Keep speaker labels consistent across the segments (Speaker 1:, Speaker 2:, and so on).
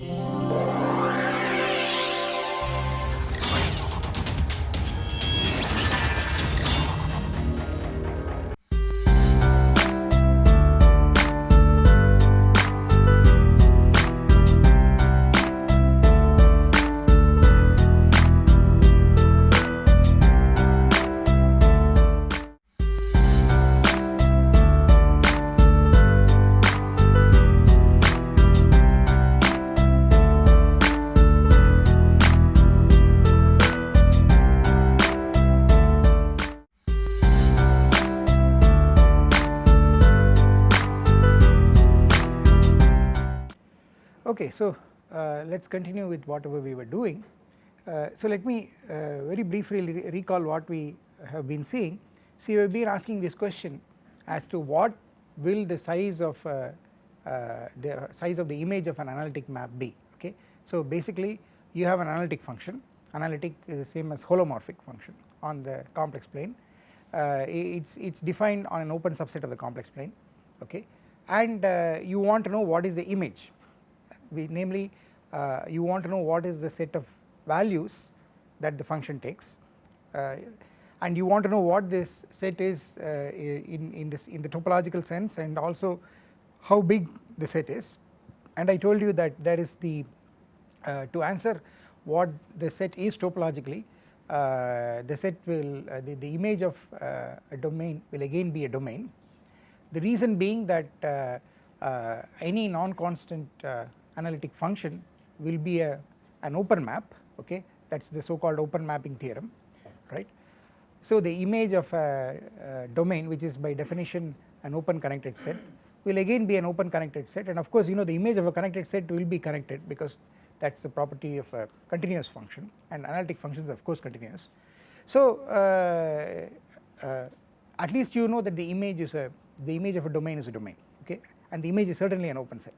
Speaker 1: Yeah. So uh, let us continue with whatever we were doing. Uh, so let me uh, very briefly re recall what we have been seeing. See we have been asking this question as to what will the size of uh, uh, the size of the image of an analytic map be okay. So basically you have an analytic function analytic is the same as holomorphic function on the complex plane uh, it's it's defined on an open subset of the complex plane okay and you want to know what is the image we namely uh, you want to know what is the set of values that the function takes uh, and you want to know what this set is uh, in, in this in the topological sense and also how big the set is. And I told you that there is the uh, to answer what the set is topologically uh, the set will uh, the, the image of a domain will again be a domain. The reason being that any non-constant analytic function will be a an open map okay that is the so called open mapping theorem right. So the image of a, a, domain which is by definition an open connected set will again be an open connected set and of course you know the image of a connected set will be connected because that is the property of a continuous function and analytic functions of course continuous. So uh, uh, at least you know that the image is a the image of a domain is a domain okay and the image is certainly an open set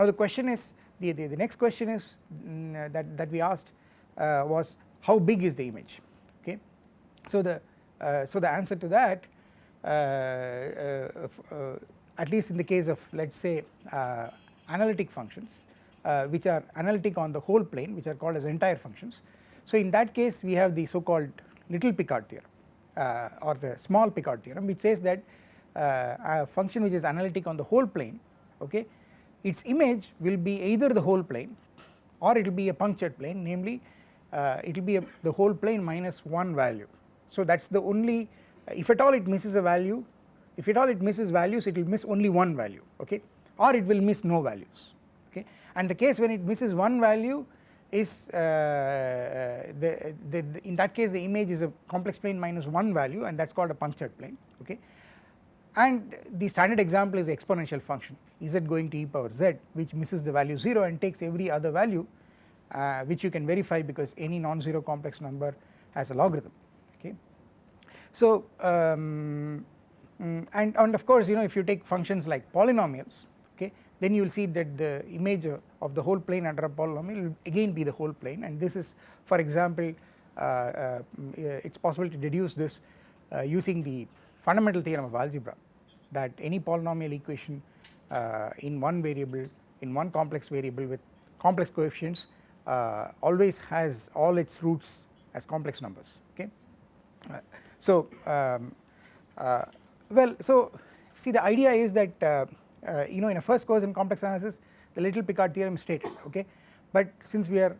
Speaker 1: now the question is the, the, the next question is mm, that, that we asked uh, was how big is the image okay. So the uh, so the answer to that uh, uh, uh at least in the case of let us say uh, analytic functions which are analytic on the whole plane which are called as entire functions. So in that case we have the so called little Picard theorem or the small Picard theorem which says that a function which is analytic on the whole plane okay its image will be either the whole plane or it will be a punctured plane namely uh, it will be the whole plane minus one value. So that is the only if at all it misses a value if at all it misses values it will miss only one value okay? Or it will miss no values okay? And the case when it misses one value is uh, the, the, the, in that case the image is a complex plane minus one value and that is called a punctured plane okay? And the standard example is the exponential function z going to e power z which misses the value 0 and takes every other value uh, which you can verify because any non-zero complex number has a logarithm okay. So um, mm, and, and of course you know if you take functions like polynomials okay then you will see that the image of the whole plane under a polynomial will again be the whole plane and this is for example uh, uh, mm, it is possible to deduce this uh, using the fundamental theorem of algebra that any polynomial equation in one variable in one complex variable with complex coefficients uh, always has all its roots as complex numbers okay. Uh, so um, uh, well so see the idea is that uh, uh, you know in a first course in complex analysis the little Picard theorem is stated okay but since we are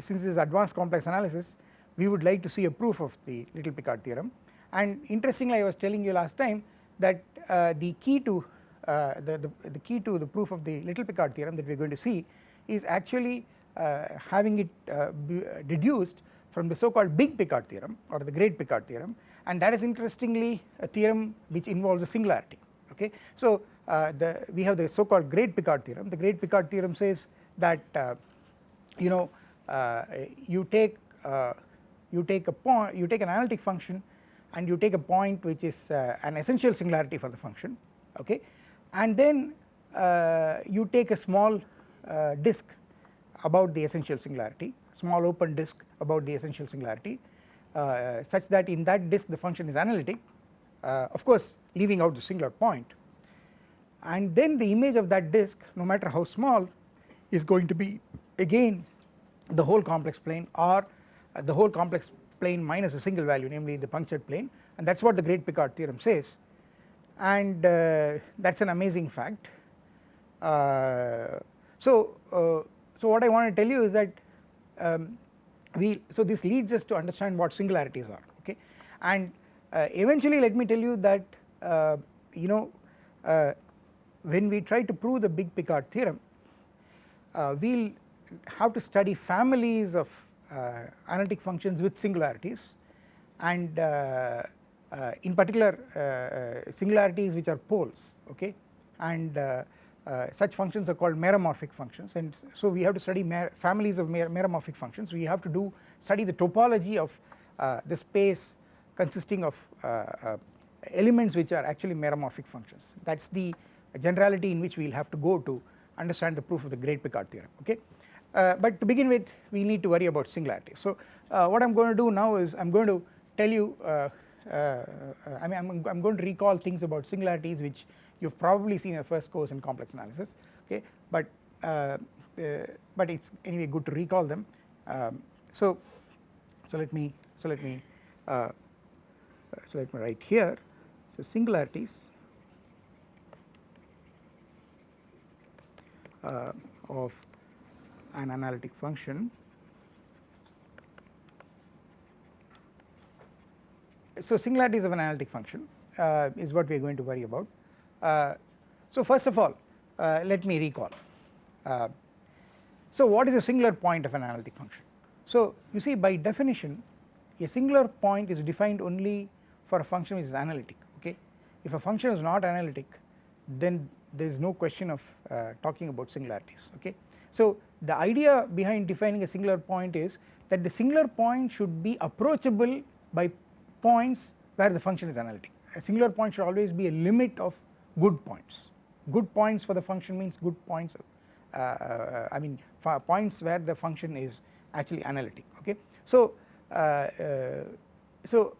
Speaker 1: since this is advanced complex analysis we would like to see a proof of the little Picard theorem and interestingly I was telling you last time that uh, the key to uh, the, the, the, key to the proof of the little Picard theorem that we are going to see is actually uh, having it uh, deduced from the so called big Picard theorem or the great Picard theorem. And that is interestingly a theorem which involves a singularity okay. So uh, the we have the so called great Picard theorem. The great Picard theorem says that uh, you know you take you take a point you take an analytic function and you take a point which is uh, an essential singularity for the function okay and then uh, you take a small uh, disk about the essential singularity small open disk about the essential singularity uh, such that in that disk the function is analytic uh, of course leaving out the singular point. And then the image of that disk no matter how small is going to be again the whole complex plane or uh, the whole complex plane minus a single value namely the punctured plane. And that is what the great Picard theorem says and uh, that is an amazing fact. Uh, so, uh, so what I want to tell you is that um, we so this leads us to understand what singularities are okay and uh, eventually let me tell you that uh, you know uh, when we try to prove the big Picard theorem we will have to study families of analytic functions with singularities and in particular uh, uh, singularities which are poles okay and such functions are called meromorphic functions and so we have to study families of mer meromorphic functions we have to do study the topology of the space consisting of elements which are actually meromorphic functions that is the generality in which we will have to go to understand the proof of the great Picard theorem okay. Uh, but to begin with we need to worry about singularities. So uh, what I am going to do now is I am going to tell you uh, uh, uh, I mean I'm, going to recall things about singularities which you have probably seen in the first course in complex analysis okay? But uh, but it's anyway good to recall them. Um, so so let me so let me so let me write here. So singularities uh, of an analytic function so singularities of an analytic function uh, is what we are going to worry about. Uh, so first of all uh, let me recall. Uh, so what is a singular point of an analytic function? So you see by definition a singular point is defined only for a function which is analytic okay. If a function is not analytic then there is no question of uh, talking about singularities okay. So the idea behind defining a singular point is that the singular point should be approachable by points where the function is analytic. A singular point should always be a limit of good points. Good points for the function means good points uh, uh, I mean points where the function is actually analytic okay. So, uh, uh, so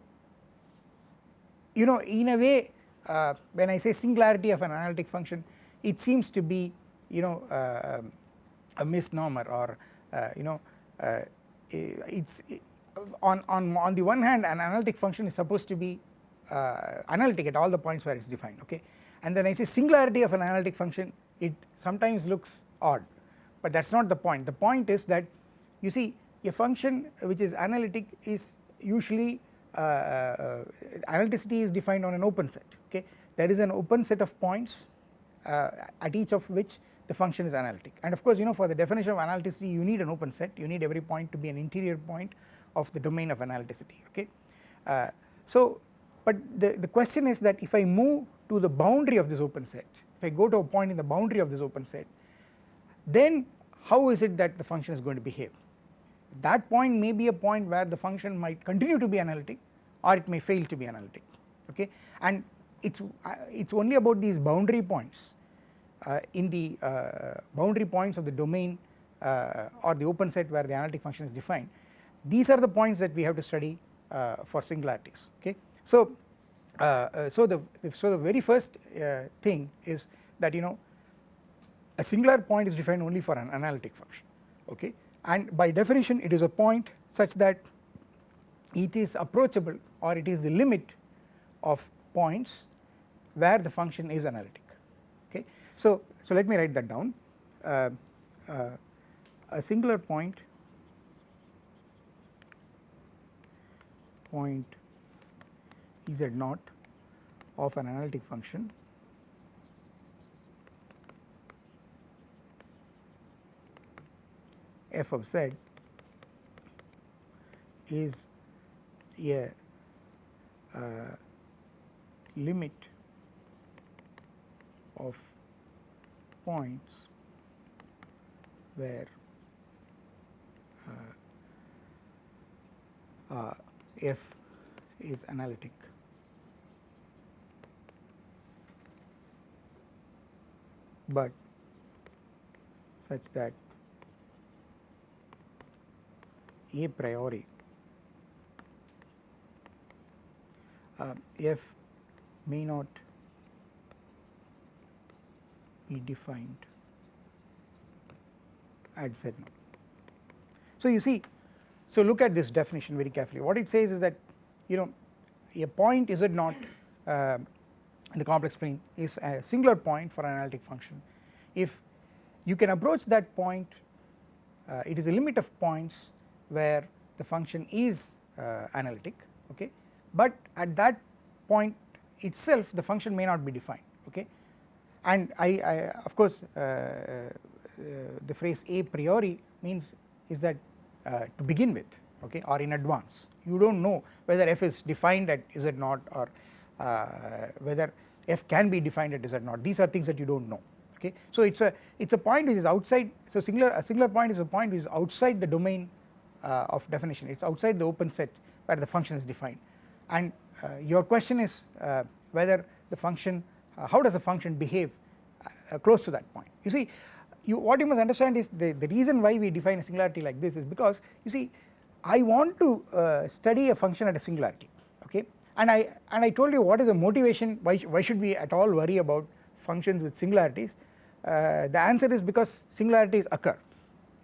Speaker 1: you know in a way uh, when I say singularity of an analytic function it seems to be you know uh, a misnomer or you know it's on, on, on the one hand an analytic function is supposed to be uh, analytic at all the points where it is defined okay? And then I say singularity of an analytic function it sometimes looks odd but that is not the point. The point is that you see a function which is analytic is usually uh, uh, analyticity is defined on an open set okay? There is an open set of points uh, at each of which the function is analytic. And of course you know for the definition of analyticity you need an open set. You need every point to be an interior point of the domain of analyticity okay. Uh, so but the, the question is that if I move to the boundary of this open set if I go to a point in the boundary of this open set then how is it that the function is going to behave? That point may be a point where the function might continue to be analytic or it may fail to be analytic okay? And it's uh, it's only about these boundary points uh, in the uh, boundary points of the domain uh, or the open set where the analytic function is defined these are the points that we have to study uh, for singularities okay. So, uh, uh, so the so the very first thing is that you know a singular point is defined only for an analytic function okay and by definition it is a point such that it is approachable or it is the limit of points where the function is analytic okay. So, so let me write that down uh, uh, a singular point point z naught of an analytic function. F of z is a uh, limit of points where uh, uh, f is analytic. but such that a priori uh, f may not be defined at z naught. So you see so look at this definition very carefully. What it says is that you know a point z naught uh, in the complex plane is a singular point for an analytic function. If you can approach that point uh, it is a limit of points where the function is uh, analytic okay? But at that point itself the function may not be defined okay? And I, I of course uh, uh the phrase a priori means is that to begin with okay or in advance. You do not know whether f is defined at z naught or uh, whether f can be defined at z naught. These are things that you do not know okay? So it is a it is a point which is outside so singular a singular point is a point which is outside the domain uh, of definition. It is outside the open set where the function is defined. And uh, your question is uh, whether the function how does the function behave close to that point? You see you what you must understand is the, the reason why we define a singularity like this is because you see I want to uh, study a function at a singularity okay? And I and I told you what is the motivation why, why should we at all worry about functions with singularities? Uh, the answer is because singularities occur.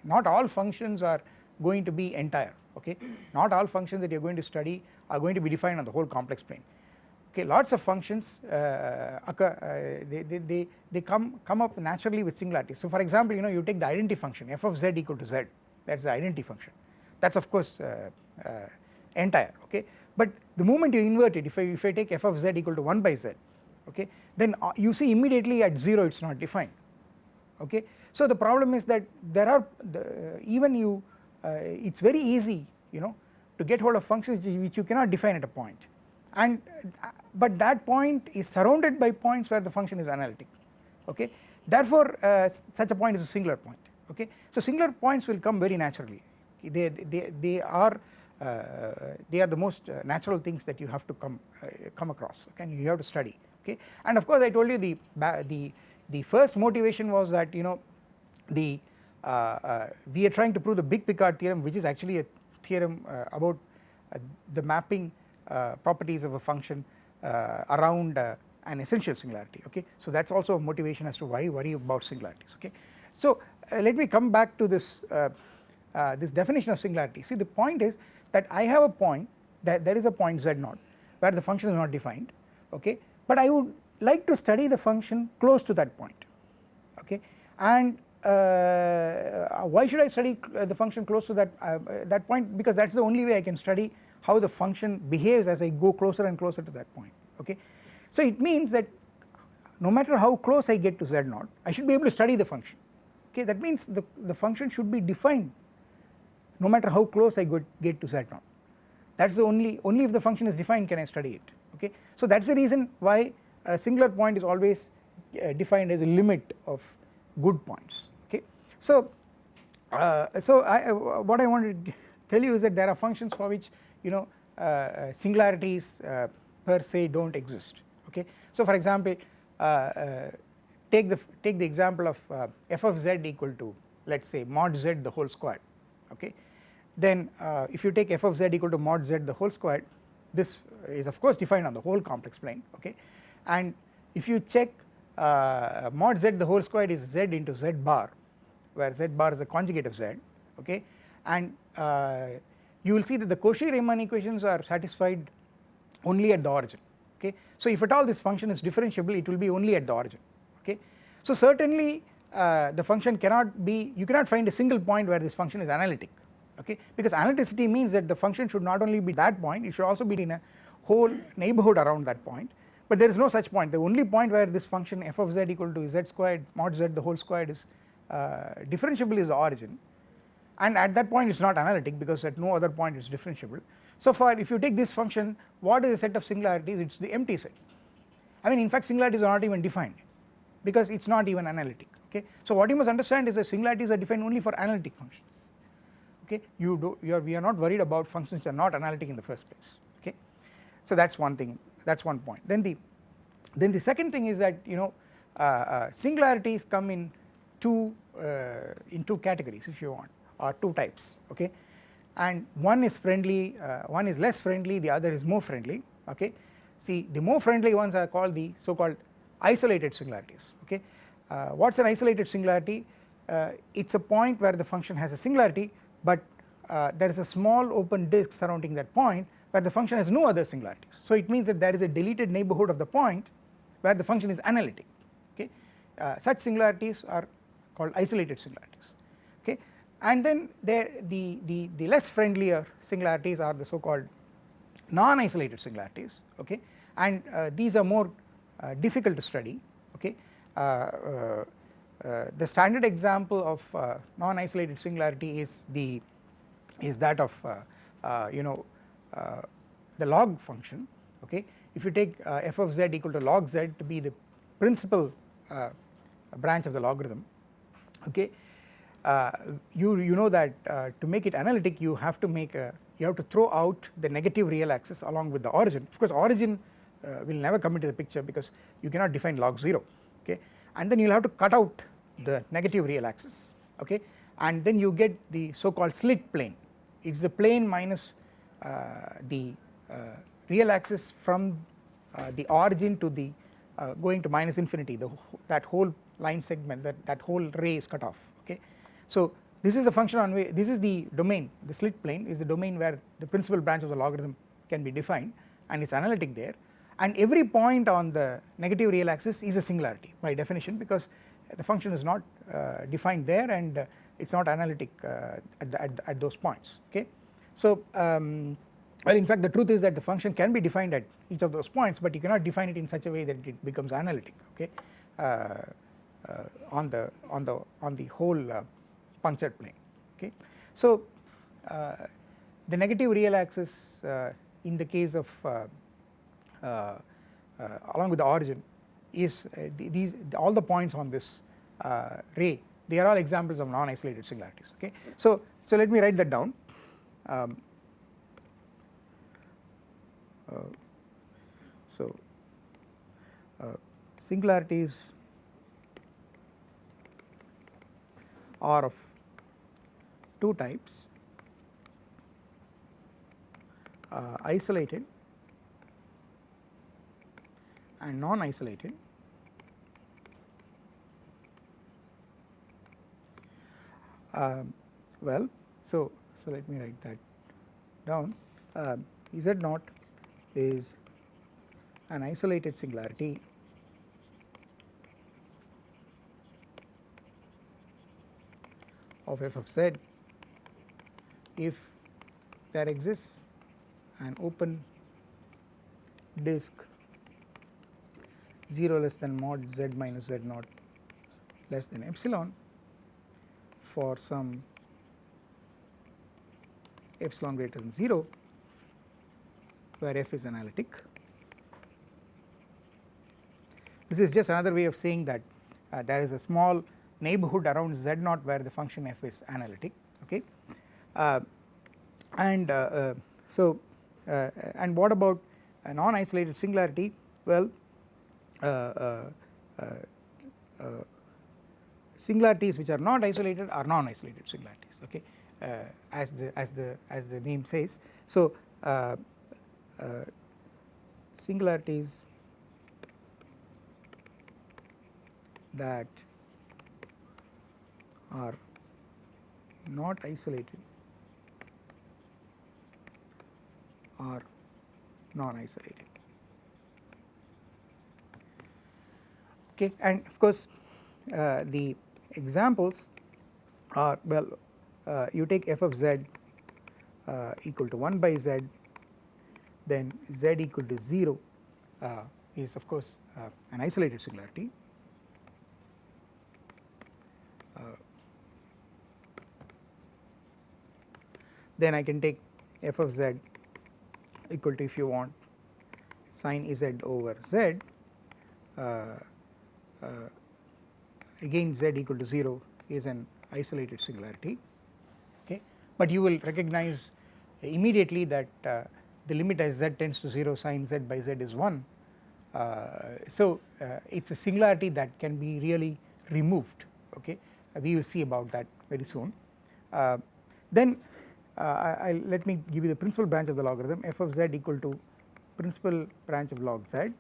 Speaker 1: Not all functions are going to be entire okay? Not all functions that you are going to study are going to be defined on the whole complex plane okay lots of functions uh, occur uh, they, they, they, they come come up naturally with singularities. So for example you know you take the identity function f of z equal to z that is the identity function. That is of course uh, uh, entire okay? But the moment you invert it if I, if I take f of z equal to 1 by z okay then uh, you see immediately at 0 it is not defined okay? So the problem is that there are the, even you uh, it is very easy you know to get hold of functions which you cannot define at a point and uh, but that point is surrounded by points where the function is analytic okay? Therefore uh, such a point is a singular point okay? So singular points will come very naturally. They they they are uh, they are the most uh, natural things that you have to come uh, come across okay? And you have to study okay? And of course I told you the the the first motivation was that you know the uh, we are trying to prove the big Picard theorem which is actually a theorem about the mapping Uh, properties of a function uh, around uh, an essential singularity okay? So that is also a motivation as to why worry about singularities okay? So let me come back to this this definition of singularity. See the point is that I have a point that there is a point z0 where the function is not defined okay? But I would like to study the function close to that point okay? And uh, why should I study uh, the function close to that uh, that point? Because that is the only way I can study how the function behaves as I go closer and closer to that point okay. So it means that no matter how close I get to z naught I should be able to study the function okay that means the, the function should be defined no matter how close I get to z naught that is the only only if the function is defined can I study it okay. So that is the reason why a singular point is always uh, defined as a limit of good points okay. so, uh, so I, uh, what I want to tell you is that there are functions for which you know uh, uh singularities uh, per se do not exist okay. So for example uh, take the take the example of f of z equal to let us say mod z the whole squared okay? Then if you take f of z equal to mod z the whole squared this is of course defined on the whole complex plane okay? And if you check mod z the whole squared is z into z bar where z bar is a conjugate of z okay? And uh, you will see that the Cauchy-Riemann equations are satisfied only at the origin okay. So if at all this function is differentiable it will be only at the origin okay. So certainly uh, the function cannot be you cannot find a single point where this function is analytic okay because analyticity means that the function should not only be that point it should also be in a whole neighbourhood around that point but there is no such point the only point where this function f of z equal to z squared mod z the whole squared is uh, differentiable is the origin and at that point it is not analytic because at no other point it is differentiable. So far if you take this function what is the set of singularities it is the empty set I mean in fact singularities are not even defined because it is not even analytic okay. So what you must understand is that singularities are defined only for analytic functions okay you do you are we are not worried about functions that are not analytic in the first place okay. So that is one thing that is one point then the then the second thing is that you know uh, uh, singularities come in two uh, in two categories if you want or two types okay? And one is friendly uh, one is less friendly the other is more friendly okay? See the more friendly ones are called the so called isolated singularities okay? Uh, what is an isolated singularity? Uh, it is a point where the function has a singularity but uh, there is a small open disk surrounding that point where the function has no other singularities. So it means that there is a deleted neighbourhood of the point where the function is analytic okay? Uh, such singularities are called isolated singularities and then the, the, the less friendlier singularities are the so called non-isolated singularities okay? And uh, these are more uh, difficult to study okay? Uh, uh, uh, the standard example of non-isolated singularity is the is that of you know the log function okay? If you take f of z equal to log z to be the principal branch of the logarithm okay? uh, you you know that uh, to make it analytic you have to make a you have to throw out the negative real axis along with the origin. Of course origin uh, will never come into the picture because you cannot define log 0 okay? And then you will have to cut out the negative real axis okay? And then you get the so called slit plane. It is the plane minus uh, the uh, real axis from uh, the origin to the uh, going to minus infinity the that whole line segment that that whole ray is cut off so this is the function on way this is the domain the slit plane is the domain where the principal branch of the logarithm can be defined and it is analytic there and every point on the negative real axis is a singularity by definition because the function is not uh, defined there and uh, it is not analytic uh, at, the, at, the, at, those points okay. So um, well in fact the truth is that the function can be defined at each of those points but you cannot define it in such a way that it becomes analytic okay uh, uh, on the on the on the whole uh, punctured plane okay. So the negative real axis in the case of uh, uh, along with the origin is uh, these all the points on this ray they are all examples of non-isolated singularities okay. So, so let me write that down um, so singularities are of two types. Uh, isolated and non-isolated. Uh, well so so let me write that down. Uh, z naught is an isolated singularity. Of f of z if there exists an open disk 0 less than mod z minus z naught less than epsilon for some epsilon greater than 0 where f is analytic. This is just another way of saying that uh, there is a small neighborhood around z naught where the function f is analytic okay and uh, uh so uh, and what about a non isolated singularity? Well uh, uh, uh, singularities which are not isolated are non-isolated singularities okay? As the as the as the name says. So singularities that are not isolated are non-isolated. Okay and of course uh, the examples are well uh, you take f of z uh, equal to 1 by z then z equal to 0 uh, is of course uh, an isolated singularity. Uh, then I can take f of z equal to if you want. Sine z over z uh, again z equal to 0 is an isolated singularity okay? But you will recognize immediately that uh, the limit as z tends to 0 sin z by z is 1 uh, so uh, it is a singularity that can be really removed okay? Uh, we will see about that very soon. Uh, then I, I let me give you the principal branch of the logarithm f of z equal to principal branch of log z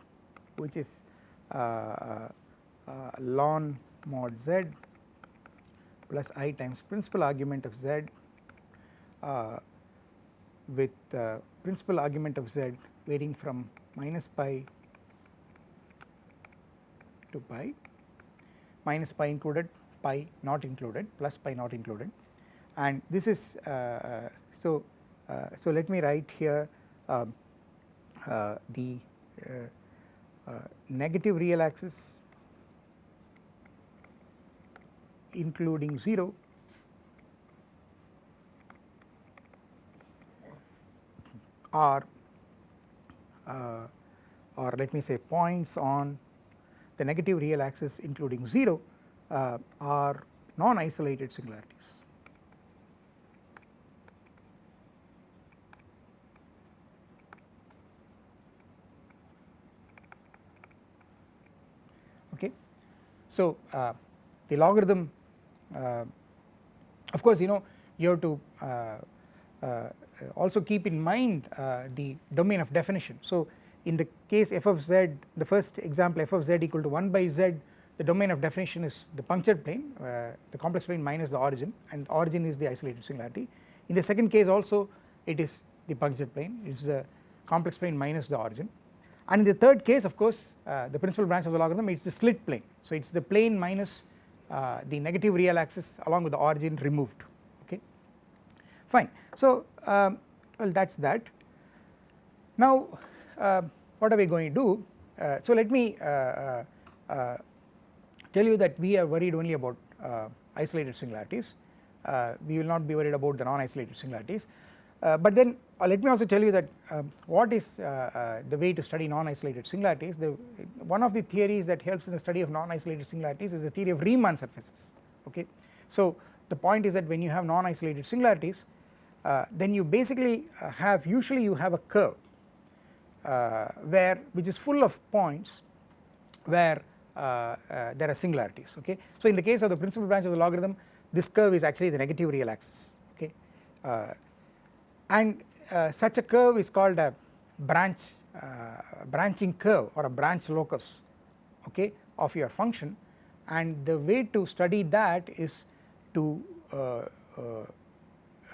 Speaker 1: which is uh, uh, ln mod z plus i times principal argument of z uh, with uh, principal argument of z varying from minus pi to pi. Minus pi included pi not included plus pi not included and this is uh, uh so uh, so let me write here um, the negative real axis including 0 are uh, or let me say points on the negative real axis including 0 uh, are non-isolated singularities. Okay. So, uh, the logarithm uh, of course you know you have to uh, uh, also keep in mind the domain of definition. So, in the case f of z the first example f of z equal to 1 by z the domain of definition is the punctured plane uh, the complex plane minus the origin and the origin is the isolated singularity. In the second case also it is the punctured plane it is the complex plane minus the origin and in the third case of course uh, the principal branch of the logarithm it is the slit plane. So it is the plane minus uh, the negative real axis along with the origin removed okay fine. So um, well that is that. Now uh, what are we going to do uh, so let me uh, tell you that we are worried only about isolated singularities we will not be worried about the non-isolated singularities but then let me also tell you that um, what is the way to study non-isolated singularities the one of the theories that helps in the study of non-isolated singularities is the theory of Riemann surfaces okay. So the point is that when you have non-isolated singularities uh, then you basically uh, have usually you have a curve uh, where which is full of points where there are singularities okay. So in the case of the principal branch of the logarithm this curve is actually the negative real axis okay and such a curve is called a branch branching curve or a branch locus okay of your function and the way to study that is to uh, uh,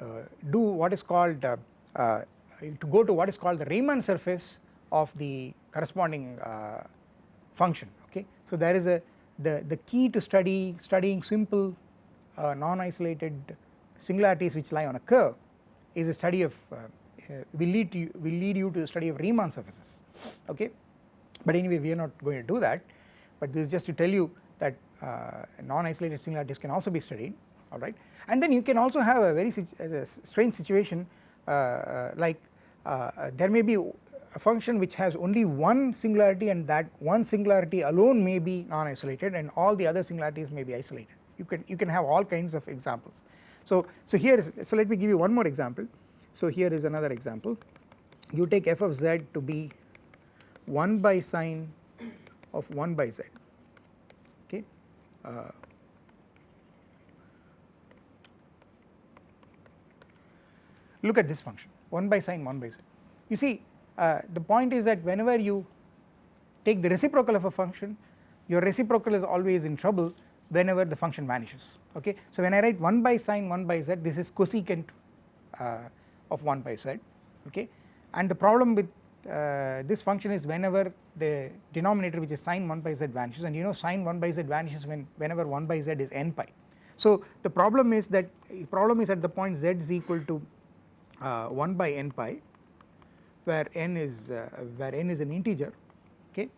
Speaker 1: uh, do what is called uh, uh, to go to what is called the Riemann surface of the corresponding function okay. So there is a the, the key to study studying simple non-isolated singularities which lie on a curve is a study of uh, will lead to will lead you to the study of Riemann surfaces. Okay? But anyway we are not going to do that. But this is just to tell you that uh, non-isolated singularities can also be studied alright and then you can also have a very a strange situation uh, uh like uh, there may be a function which has only one singularity and that one singularity alone may be non-isolated and all the other singularities may be isolated. You can you can have all kinds of examples. So, so here is so let me give you one more example so here is another example you take f of z to be 1 by sine of 1 by z okay uh, look at this function 1 by sine 1 by z. You see uh, the point is that whenever you take the reciprocal of a function your reciprocal is always in trouble whenever the function vanishes okay. So when I write 1 by sine 1 by z this is cosecant uh, of 1 by z okay? And the problem with uh, this function is whenever the denominator which is sine 1 by z vanishes and you know sine 1 by z vanishes when whenever 1 by z is n pi. So the problem is that problem is at the point z is equal to uh, 1 by n pi where n is uh, where n is an integer okay?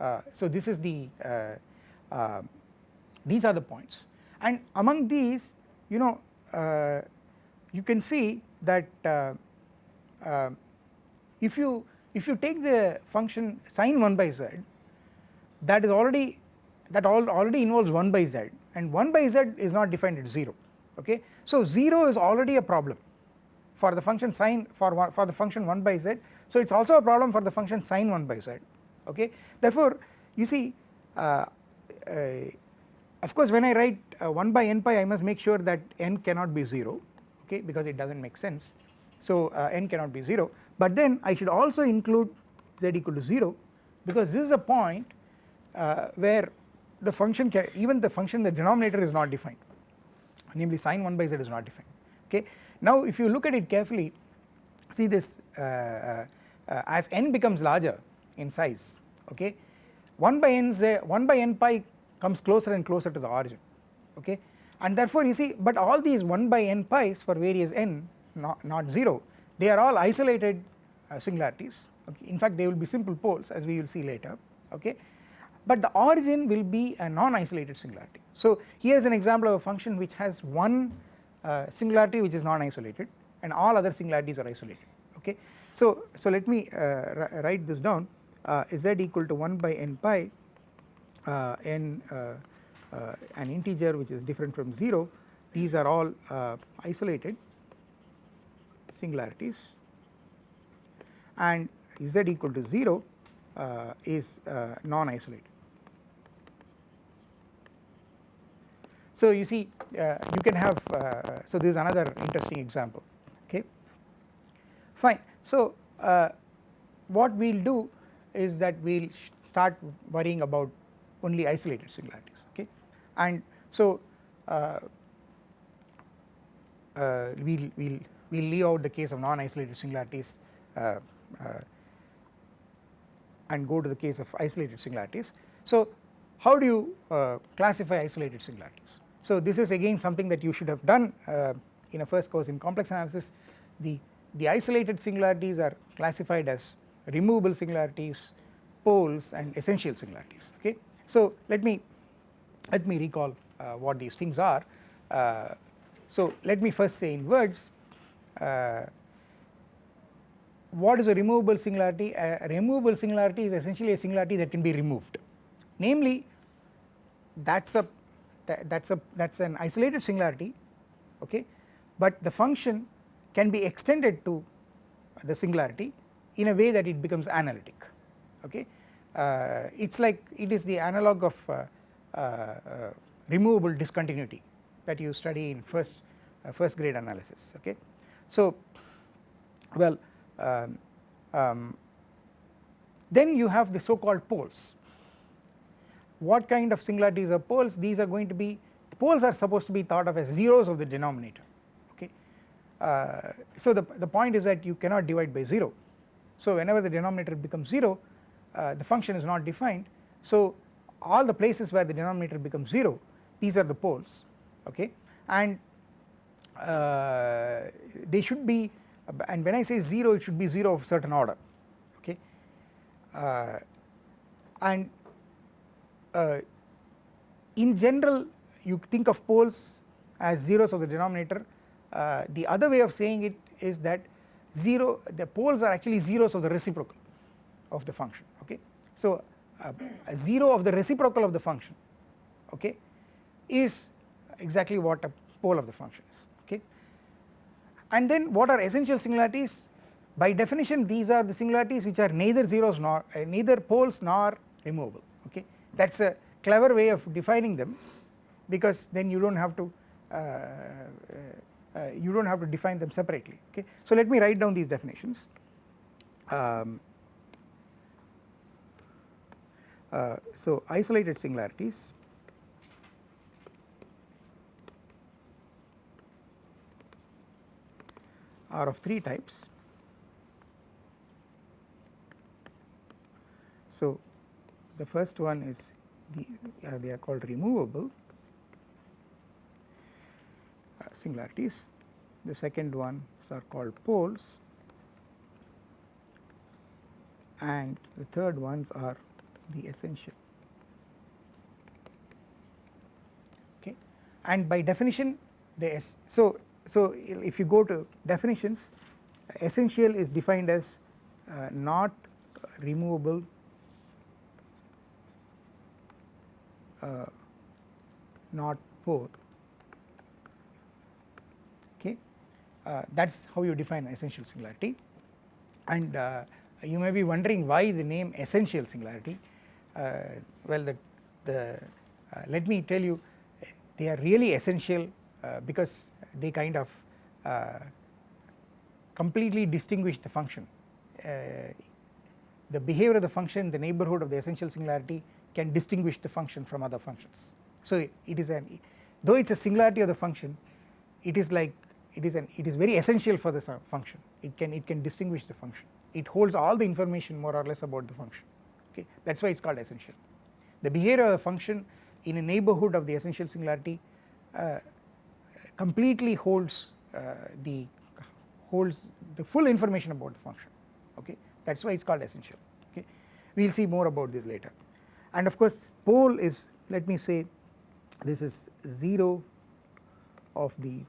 Speaker 1: Uh, so this is the these are the points. And among these you know you can see that if you if you take the function sine 1 by z that is already that all already involves 1 by z and 1 by z is not defined at 0 okay. So 0 is already a problem for the function sine for one, for the function 1 by z. So it is also a problem for the function sine 1 by z okay? Therefore you see uh, uh, of course when I write uh, 1 by n pi I must make sure that n cannot be 0 okay because it does not make sense. So uh, n cannot be 0 but then I should also include z equal to 0 because this is a point uh, where the function even the function the denominator is not defined. Namely sin 1 by z is not defined. Okay. Now if you look at it carefully see this uh, uh, uh as n becomes larger in size okay 1 by n z 1 by n pi comes closer and closer to the origin. Okay and therefore you see but all these 1 by n pi's for various n not, not 0 they are all isolated uh, singularities. Okay? In fact they will be simple poles as we will see later. Okay? But the origin will be a non-isolated singularity. So here is an example of a function which has one uh, singularity which is non-isolated and all other singularities are isolated. Okay. So, so let me uh, write this down. Uh, z equal to 1 by n pi uh, n uh, an integer which is different from 0 these are all isolated singularities and z equal to 0 is non-isolated. So you see uh, you can have uh, so this is another interesting example okay fine. So uh, what we will do is that we will start worrying about only isolated singularities and so uh, uh, we'll we'll we'll leave out the case of non-isolated singularities uh, and go to the case of isolated singularities. So how do you classify isolated singularities? So this is again something that you should have done uh, in a first course in complex analysis the, the isolated singularities are classified as removable singularities, poles and essential singularities okay. So let me let me recall uh, what these things are. Uh, so let me first say in words uh, what is a removable singularity? A removable singularity is essentially a singularity that can be removed namely that is a that, that's a that's an isolated singularity okay but the function can be extended to the singularity in a way that it becomes analytic okay uh, it's like it is the analog of uh removable discontinuity that you study in first uh, first grade analysis okay? So well um, um, then you have the so called poles. What kind of singularities are poles? These are going to be the poles are supposed to be thought of as zeros of the denominator okay. Uh, so the, the point is that you cannot divide by 0 so whenever the denominator becomes 0 uh, the function is not defined. So all the places where the denominator becomes 0 these are the poles okay? And uh, they should be and when I say 0 it should be 0 of certain order okay? Uh, and uh, in general you think of poles as zeros of the denominator. Uh, the other way of saying it is that 0 the poles are actually zeros of the reciprocal of the function okay. So a 0 of the reciprocal of the function okay is exactly what a pole of the function is okay and then what are essential singularities by definition these are the singularities which are neither zeros nor uh, neither poles nor removable okay that is a clever way of defining them because then you do not have to uh, uh, uh, you do not have to define them separately okay. So let me write down these definitions. Um, uh, so isolated singularities are of three types. So the first one is the, uh, they are called removable uh, singularities. The second ones are called poles and the third ones are the essential. Okay. And by definition the so so if you go to definitions essential is defined as uh, not removable uh, not both okay uh, that is how you define essential singularity and uh, you may be wondering why the name essential singularity well the, the uh, let me tell you they are really essential uh, because they kind of completely distinguish the function. The behavior of the function the neighborhood of the essential singularity can distinguish the function from other functions. So it is an though it is a singularity of the function it is like it is an it is very essential for the function. It can it can distinguish the function. It holds all the information more or less about the function okay that is why it is called essential. The behavior of the function in a neighbourhood of the essential singularity uh, completely holds uh, the holds the full information about the function. Okay that is why it is called essential. Okay we will see more about this later. And of course pole is let me say this is 0 of the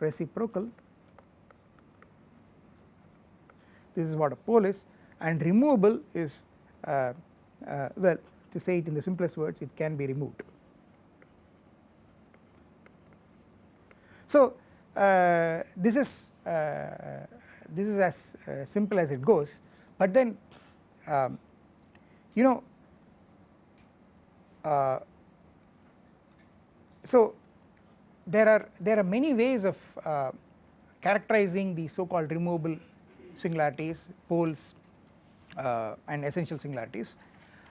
Speaker 1: reciprocal. This is what a pole is. And removable is well to say it in the simplest words it can be removed. So uh, this is uh, this is as uh, simple as it goes but then um, you know uh, so there are there are many ways of characterizing the so called removable singularities, poles uh, and essential singularities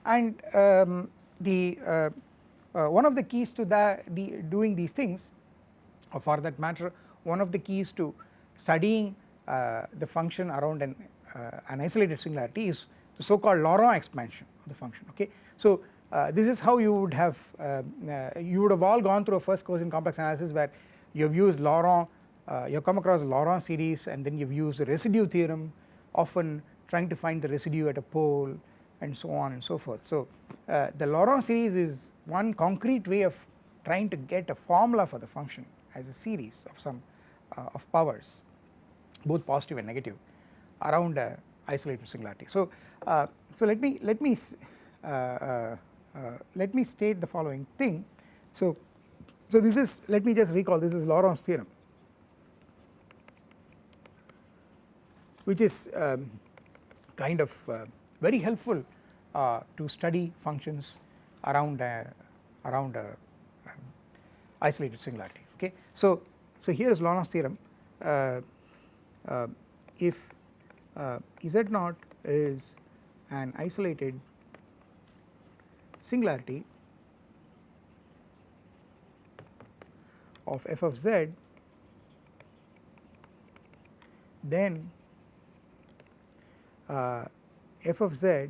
Speaker 1: and um, the uh, uh, one of the keys to that the doing these things or for that matter one of the keys to studying uh, the function around an, uh, an isolated singularity is the so called Laurent expansion of the function okay. So uh, this is how you would have you would have all gone through a first course in complex analysis where you have used Laurent uh, you have come across Laurent series and then you have used the residue theorem often trying to find the residue at a pole and so on and so forth. So uh, the Laurent series is one concrete way of trying to get a formula for the function as a series of some uh, of powers both positive and negative around a isolated singularity. So uh, so let me let me uh, uh, let me state the following thing. So so this is let me just recall this is Laurent's theorem which is um, kind of uh, very helpful uh, to study functions around a, around um, isolated singularity okay. So, so here is Laurent's theorem uh, uh if uh, Z naught is an isolated singularity of f of z then uh, f of z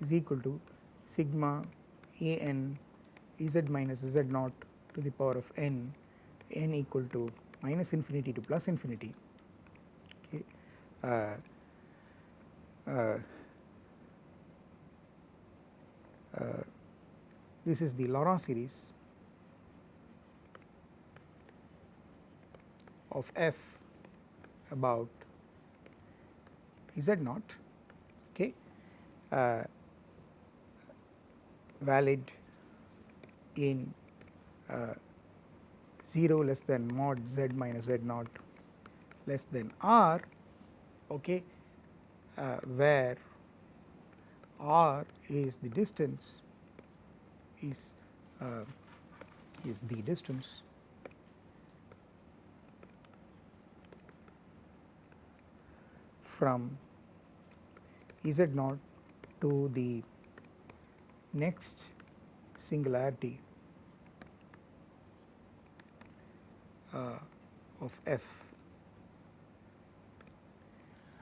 Speaker 1: is equal to sigma a n z minus z naught to the power of n n equal to minus infinity to plus infinity okay. Uh, uh, uh, this is the Laurent series of f about z naught okay. Uh, valid in uh, 0 less than mod z minus z naught less than r okay uh, where r is the distance is uh, is the distance from z naught to the next singularity uh, of f.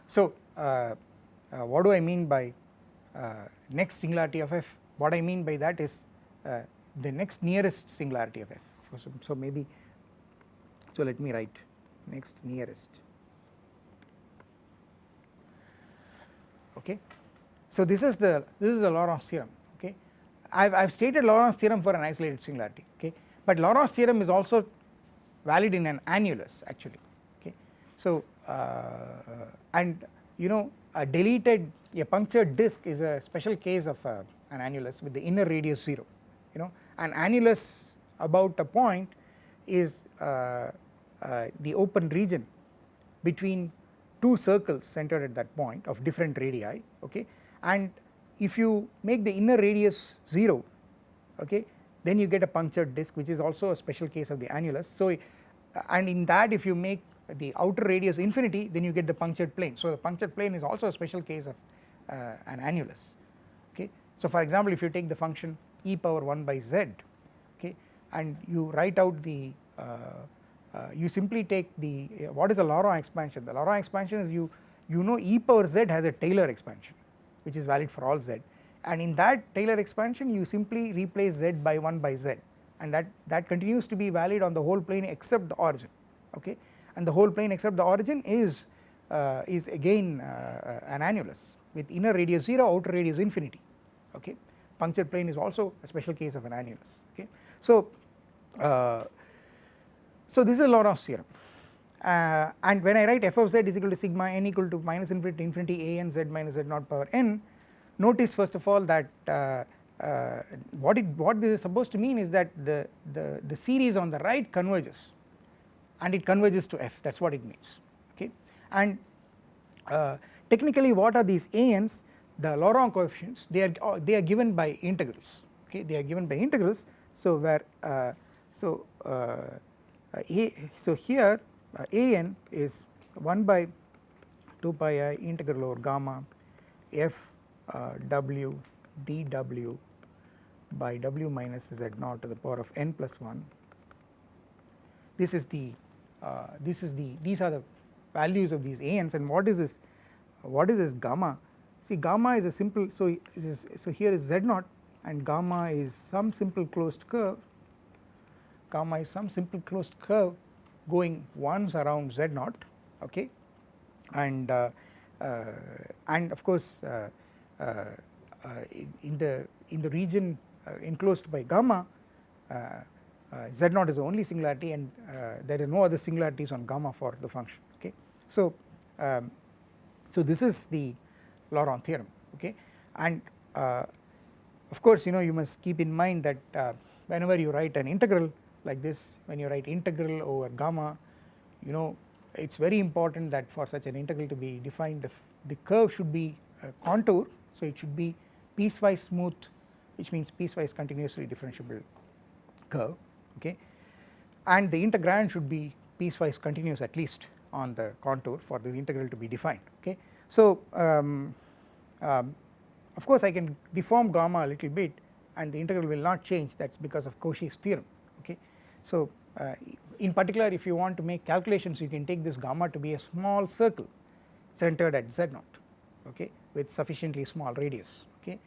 Speaker 1: So, uh, uh, what do I mean by uh, next singularity of f? What I mean by that is uh, the next nearest singularity of f. So, so maybe so let me write next nearest okay. So this is the this is the Laurent's theorem okay. I have I have stated Laurent's theorem for an isolated singularity okay but Laurent's theorem is also valid in an annulus actually okay. So uh, and you know a deleted a punctured disk is a special case of uh, an annulus with the inner radius 0 you know an annulus about a point is uh, uh the open region between two circles centered at that point of different radii okay? And if you make the inner radius 0 okay then you get a punctured disk which is also a special case of the annulus. So and in that if you make the outer radius infinity then you get the punctured plane. So the punctured plane is also a special case of uh, an annulus okay? So for example if you take the function e power 1 by z okay and you write out the uh, you simply take the uh, what is the Laurent expansion? The Laurent expansion is you you know e power z has a Taylor expansion which is valid for all z. And in that Taylor expansion you simply replace z by 1 by z. And that that continues to be valid on the whole plane except the origin okay? And the whole plane except the origin is uh, is again uh, an annulus with inner radius 0 outer radius infinity okay? Punctured plane is also a special case of an annulus okay? So uh, so this is a Laurent's theorem. Uh, and when I write f of z is equal to sigma n equal to minus infinity to infinity a n z minus z naught power n notice first of all that uh, uh, what it what this is supposed to mean is that the, the, the series on the right converges and it converges to f. That is what it means. Okay? And uh, technically what are these ans the Laurent coefficients they are uh, they are given by integrals. Okay? They are given by integrals. So where uh, so Uh, a so here uh, an is 1 by 2 pi i integral over gamma f uh, w dw by w minus z naught to the power of n plus 1 this is the uh, this is the these are the values of these ans and what is this what is this gamma? See gamma is a simple so is, so here is z naught and gamma is some simple closed curve gamma is some simple closed curve going once around z naught okay? And uh, uh, and of course uh, uh, uh in the in the region uh, enclosed by gamma z naught is the only singularity and there are no other singularities on gamma for the function okay? So um, so this is the Laurent theorem okay? And of course you know you must keep in mind that whenever you write an integral like this when you write integral over gamma you know it is very important that for such an integral to be defined the, the curve should be a contour so it should be piecewise smooth which means piecewise continuously differentiable curve okay and the integrand should be piecewise continuous at least on the contour for the integral to be defined okay. So um, um, of course I can deform gamma a little bit and the integral will not change that is because of Cauchy's theorem. So uh, in particular if you want to make calculations you can take this gamma to be a small circle centered at z naught okay with sufficiently small radius okay.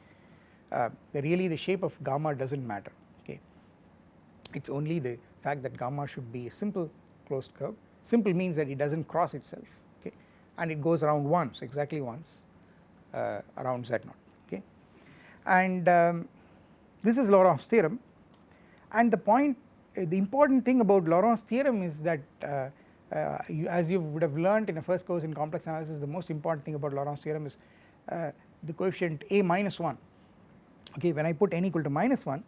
Speaker 1: Uh, really the shape of gamma does not matter okay. It is only the fact that gamma should be a simple closed curve. Simple means that it does not cross itself okay and it goes around once exactly once uh, around z naught okay. And um, this is Laurent's theorem. And the point the important thing about Laurent's theorem is that uh, uh, you, as you would have learned in a first course in complex analysis the most important thing about Laurent's theorem is uh, the coefficient a minus 1 okay when I put n equal to minus 1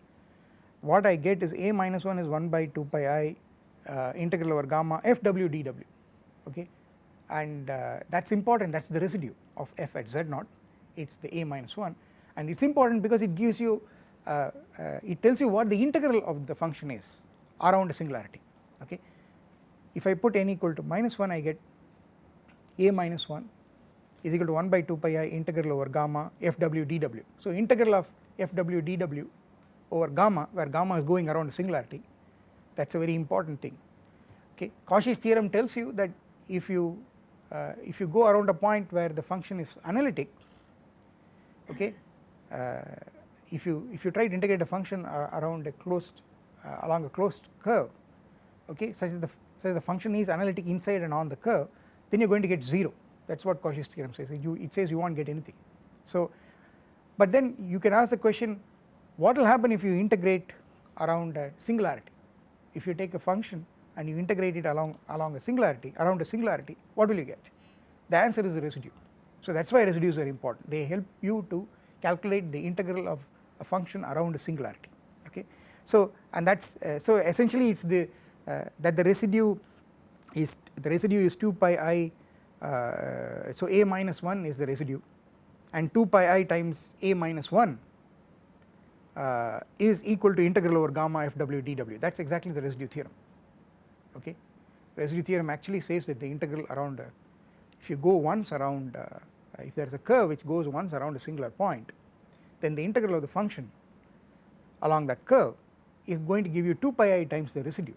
Speaker 1: what I get is a minus 1 is 1 by 2 pi i uh, integral over gamma f w d w. Okay and uh, that is important. That is the residue of f at z naught. It is the a minus 1 and it is important because it gives you it tells you what the integral of the function is around a singularity okay. If I put n equal to minus 1 I get a minus 1 is equal to 1 by 2 pi i integral over gamma fw dw. So integral of fw dw over gamma where gamma is going around a singularity that is a very important thing okay. Cauchy's theorem tells you that if you uh, if you go around a point where the function is analytic okay uh, if you if you try to integrate a function around a closed Uh, along a closed curve. Okay such that the such that the function is analytic inside and on the curve then you are going to get 0 that is what Cauchy's theorem says. You, it says you not get anything. So but then you can ask the question what will happen if you integrate around a singularity? If you take a function and you integrate it along along a singularity around a singularity what will you get? The answer is a residue. So that is why residues are important. They help you to calculate the integral of a function around a singularity so and that is uh, so essentially it is the uh, that the residue is the residue is 2 pi i uh, so a minus 1 is the residue. And 2 pi i times a minus 1 uh, is equal to integral over gamma fw dw that is exactly the residue theorem. Okay. Residue theorem actually says that the integral around uh, if you go once around uh, if there is a curve which goes once around a singular point then the integral of the function along that curve is going to give you 2 pi i times the residue.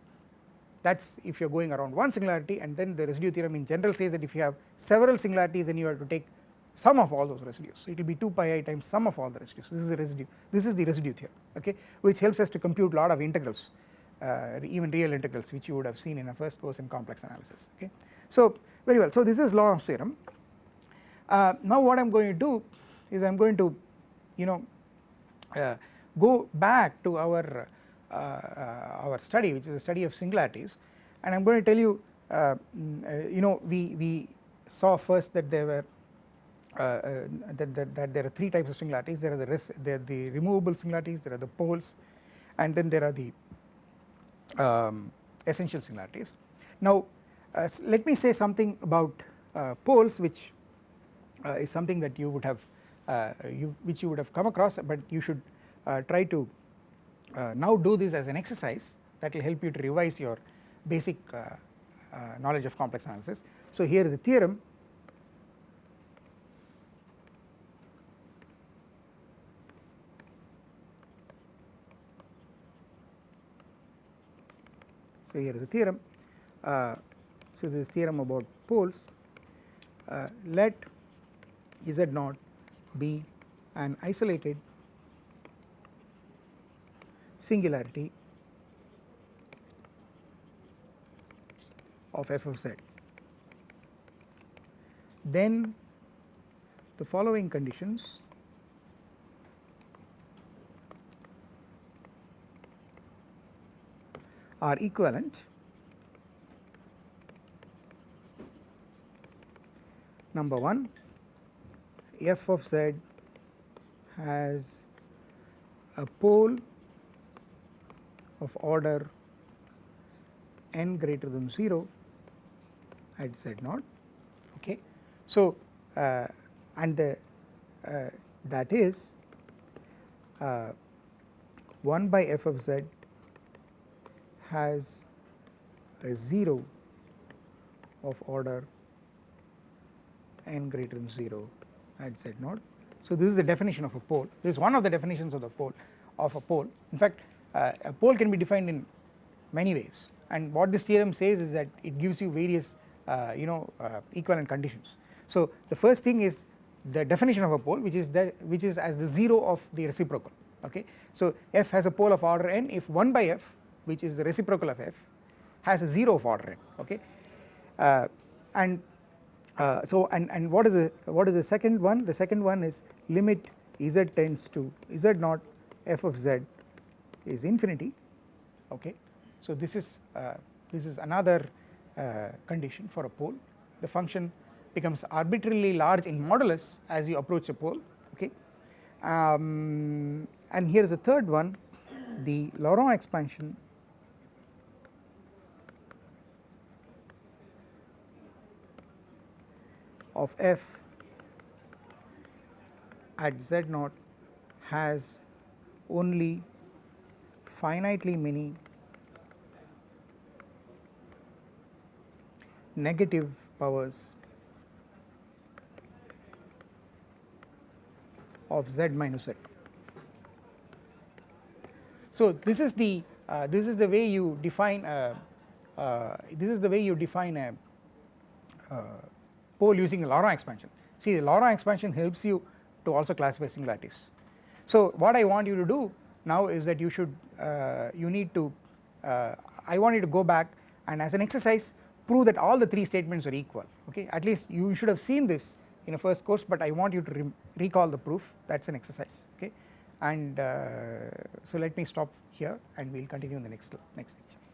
Speaker 1: That is if you are going around one singularity and then the residue theorem in general says that if you have several singularities then you have to take sum of all those residues. So it will be 2 pi i times sum of all the residues. This is the residue. This is the residue theorem okay which helps us to compute lot of integrals uh, even real integrals which you would have seen in a first course in complex analysis okay. So very well. So this is Laurent's theorem. Uh, now what I am going to do is I am going to you know uh, go back to our our study which is a study of singularities and I am going to tell you uh, mm, you know we, we saw first that there were that, that, that, there are three types of singularities there are the res there are the removable singularities there are the poles and then there are the um, essential singularities. Now uh, let me say something about uh, poles which uh, is something that you would have uh, you which you would have come across but you should uh, try to uh, now do this as an exercise that will help you to revise your basic knowledge of complex analysis. So here is a theorem So here is a theorem. Uh, so this theorem about poles. Uh, let Z naught be an isolated singularity of f of z. Then the following conditions are equivalent number 1 f of z has a pole of order n greater than 0 at z naught okay. So, uh, and the uh, that is uh, 1 by f of z has a 0 of order n greater than 0 at z naught. So this is the definition of a pole, this is one of the definitions of the pole of a pole. In fact, uh, a pole can be defined in many ways and what this theorem says is that it gives you various uh, you know uh, equivalent conditions. So the first thing is the definition of a pole which is that which is as the 0 of the reciprocal okay. So f has a pole of order n if 1 by f which is the reciprocal of f has a 0 of order n okay uh, and uh, so and and what is the what is the second one the second one is limit z tends to z naught f of z is infinity okay? So this is uh, this is another uh, condition for a pole. The function becomes arbitrarily large in modulus as you approach a pole okay? Um, and here is a third one the Laurent expansion. Of f at z naught has only finitely many negative powers of z minus z. So this is the uh, this is the way you define a, uh, this is the way you define a uh, pole using a Laurent expansion. See the Laurent expansion helps you to also classify singularities. So what I want you to do now is that you should uh, you need to uh, I want you to go back and as an exercise prove that all the three statements are equal okay? At least you should have seen this in a first course but I want you to re recall the proof. That is an exercise okay? And uh, so let me stop here and we will continue in the next next lecture.